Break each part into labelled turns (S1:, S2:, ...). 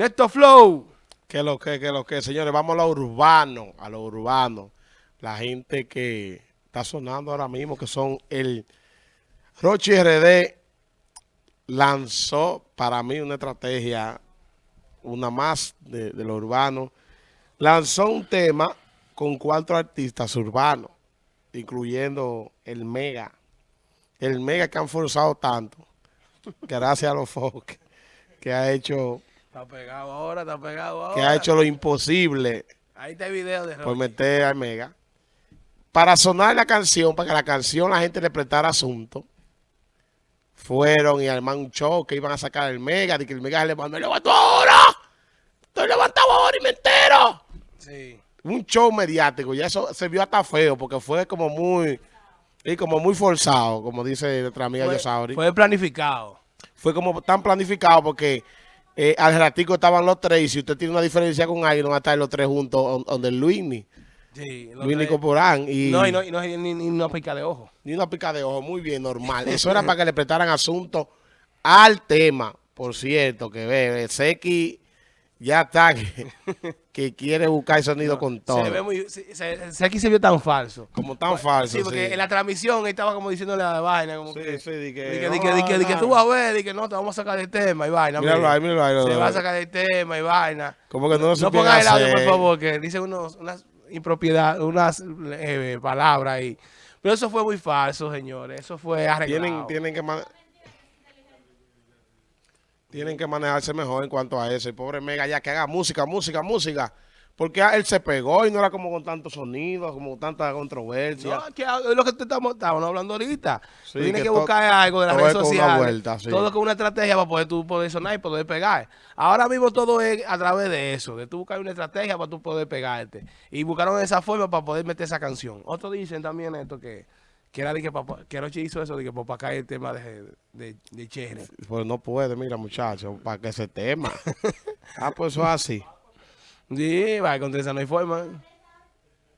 S1: Neto Flow.
S2: Que lo que, que lo que, señores, vamos a lo urbano, a lo urbano. La gente que está sonando ahora mismo, que son el Rochi RD lanzó para mí una estrategia, una más de, lo urbano. Lanzó un tema con cuatro artistas urbanos, incluyendo el Mega. El Mega que han forzado tanto, gracias a los folk, que ha hecho
S1: Está pegado ahora, está pegado ahora.
S2: que ha hecho lo imposible
S1: Ahí está el video de
S2: por
S1: Rochi.
S2: meter al Mega. Para sonar la canción, para que la canción la gente le prestara asunto, fueron y armaron un show que iban a sacar el Mega, de que el Mega se levantó, me levanto ahora, estoy levantado ahora y me entero.
S1: Sí.
S2: Un show mediático, y eso se vio hasta feo, porque fue como muy, y como muy forzado, como dice nuestra amiga Yosauri.
S1: fue planificado.
S2: fue como tan planificado porque eh, al ratico estaban los tres y si usted tiene una diferencia con alguien, no van a estar los tres juntos on- donde el Luini,
S1: Sí.
S2: Luini Corporán y,
S1: No, y no, y no, ni, ni una pica de ojo.
S2: ni una pica de ojo, muy bien, normal. Eso era para que le prestaran asunto al tema, por cierto, que ve, Seki ya está que, que quiere buscar el sonido con todo.
S1: Se ve muy... Se, se- aquí se vio tan falso.
S2: como tan falso.
S1: Sí, porque
S2: sí.
S1: en la transmisión él estaba como diciéndole la vaina, como
S2: Sí,
S1: que...
S2: sí, di que,
S1: Di que, di que, di tú vas a ver, di que no, te vamos a sacar del tema y vaina.
S2: Míralo ahí, míralo ahí,
S1: Se va a sacar del tema y vaina.
S2: Como que no lo
S1: No pongas el audio, por favor, que dice unos, unas impropiedades, unas eh, palabras ahí. Pero eso fue muy falso, señores. Eso fue arreglado.
S2: Tienen, tienen que man- tienen que manejarse mejor en cuanto a eso. El pobre Mega ya que haga música, música, música. Porque él se pegó y no era como con tanto sonido, como tanta controversia.
S1: No, que es lo que te estamos, hablando ahorita.
S2: Sí,
S1: tú tienes
S2: que
S1: buscar algo de las redes sociales.
S2: vuelta, sí.
S1: Todo con una estrategia para poder tú poder sonar y poder pegar. Ahora mismo todo es a través de eso, de tú buscar una estrategia para tú poder pegarte. Y buscaron esa forma para poder meter esa canción. Otros dicen también esto que, que era de que papá, que Rochi hizo eso de que para caer el tema de, de, de Cherry.
S2: Pues no puede, mira, muchacho, para que ese tema. ah, pues eso es así.
S1: Sí, va, con trenza no hay forma.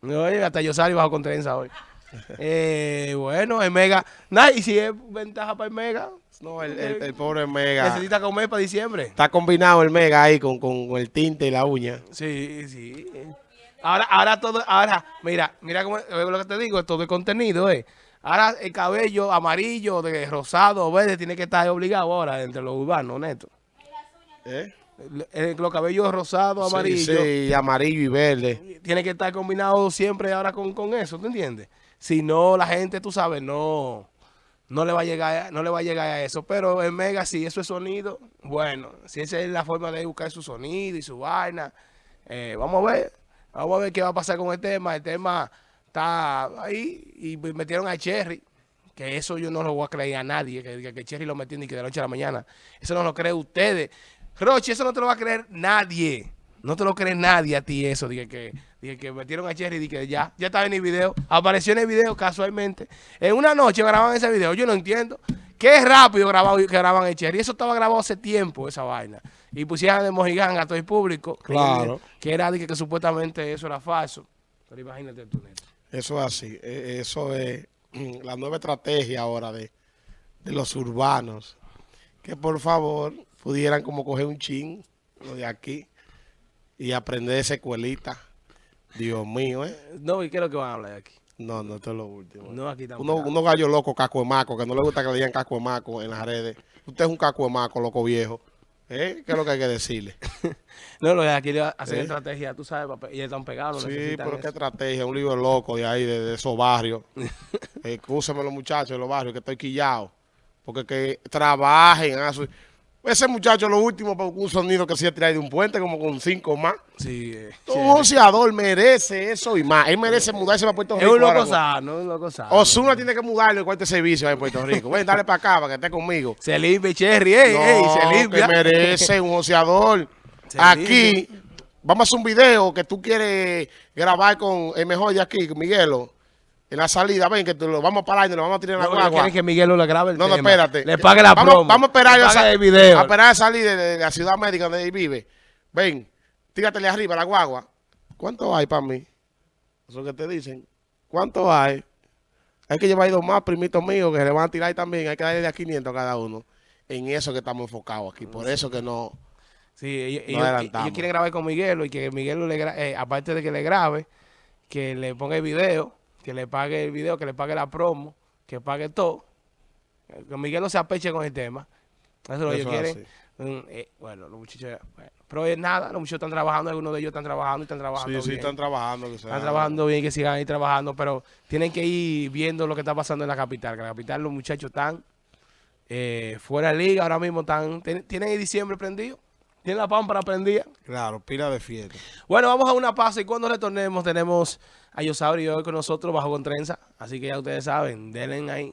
S1: Oye, hasta yo salí bajo con trenza hoy. eh, bueno, el Mega. Nah, y si es ventaja para el Mega,
S2: No, el, el- el pobre Mega.
S1: necesita comer para diciembre.
S2: Está combinado el Mega ahí con, con el tinte y la uña.
S1: Sí, sí. Ahora, ahora todo, ahora, mira, mira cómo, eh, lo que te digo, todo el contenido, eh. Ahora el cabello amarillo, de rosado, verde, tiene que estar obligado ahora entre los urbanos, neto.
S2: ¿Eh?
S1: El- el- los cabellos rosados,
S2: Sí,
S1: amarillos.
S2: sí, amarillo y verde.
S1: tiene que estar combinado siempre ahora con, con eso, ¿tú entiendes? Si no, la gente, tú sabes, no, no le va a llegar, a- no le va a llegar a eso. Pero en Mega, si eso es sonido, bueno, si esa es la forma de buscar su sonido y su vaina, eh, vamos a ver, vamos a ver qué va a pasar con el tema. El tema está ahí y metieron a Cherry. Que eso yo no lo voy a creer a nadie, que, Cherry lo metió ni que de la noche a la mañana. Eso no lo creen ustedes. Roche, eso no te lo va a creer nadie. No te lo cree nadie a ti eso. Dije que, dije que metieron a Cherry y que ya, ya estaba en el video. Apareció en el video casualmente. En una noche grababan ese video. Yo no entiendo. Qué rápido grabado, que graban el Cherry. Eso estaba grabado hace tiempo, esa vaina. Y pusieron de mojigán a todo el público.
S2: Claro.
S1: Que era que supuestamente eso era falso. Pero imagínate tú, Neto.
S2: Eso es así. E- Eso es mm, la nueva estrategia ahora de, de los urbanos. Que por favor pudieran como coger un chin, lo de aquí, y aprender esa escuelita. Dios mío, ¿eh?
S1: No, ¿y qué es lo que van a hablar aquí?
S2: No, no, esto es lo último.
S1: No, aquí
S2: Uno,
S1: tampoco.
S2: unos gallos locos, caco de maco, que no le gusta que le digan caco de maco en las redes. Usted es un caco de maco, loco viejo. ¿Eh? ¿Qué es lo que hay que decirle?
S1: No, lo de aquí hacen
S2: ¿Eh?
S1: estrategia, tú sabes, papá, y están pegados.
S2: Sí, pero qué
S1: eso.
S2: estrategia, un libro loco de ahí, de, de esos barrios. Excúsenme los muchachos de los barrios, que estoy quillado. Porque que trabajen. Ese muchacho, lo último, un sonido que se iba a tirar de un puente, como con cinco más.
S1: Sí, eh,
S2: Un boxeador merece eso y más. Él merece mudarse para Puerto
S1: Es
S2: Rico.
S1: un loco sano, es un loco sano.
S2: Osuna tiene que mudarle el cuarto de servicio en Puerto Rico. Ven, dale para acá, para que esté conmigo.
S1: Se limpia, Cherry, ey, ey, se
S2: No,
S1: limpia.
S2: que merece un boxeador. Aquí, vamos a hacer un video que tú quieres grabar con el mejor de aquí, Miguelo, en la salida. Ven, que te lo vamos a parar y nos lo vamos a tirar en la
S1: No,
S2: guagua.
S1: que Miguel lo grabe el
S2: No, no,
S1: tema.
S2: espérate.
S1: Le pague la
S2: vamos,
S1: promo.
S2: Vamos a esperar,
S1: Le
S2: a,
S1: pague
S2: sa-
S1: el video.
S2: a esperar a salir de, de la ciudad médica donde él vive. Ven, tíratele arriba la guagua. ¿Cuánto hay para mí? Eso que te dicen. ¿Cuánto hay? Hay que llevar dos más primitos míos que se le van a tirar también. Hay que darle de a 500 a cada uno. En eso que estamos enfocados aquí. Por eso que no...
S1: Sí, ellos,
S2: No
S1: ellos- ellos quieren grabar con Miguelo y que Miguelo, le eh, aparte de que le grabe, que le ponga el video, que le pague el video, que le pague la promo, que pague todo. Que Miguelo se apeche con el tema. Eso es lo que ellos quieren. Mm, eh, bueno, los muchachos, bueno. pero es nada, los muchachos están trabajando, algunos de ellos están trabajando y están trabajando
S2: Sí, sí, están trabajando. que
S1: Están trabajando bien, que sigan ahí trabajando, pero tienen que ir viendo lo que está pasando en la capital. Que en la capital los muchachos están eh, fuera de liga, ahora mismo están, tienen el diciembre prendido, tienen la pámpara prendida.
S2: Claro, pila de fiesta.
S1: Bueno, vamos a una pausa y cuando retornemos tenemos a Yosaurio hoy con nosotros bajo con trenza. Así que ya ustedes saben, denle ahí.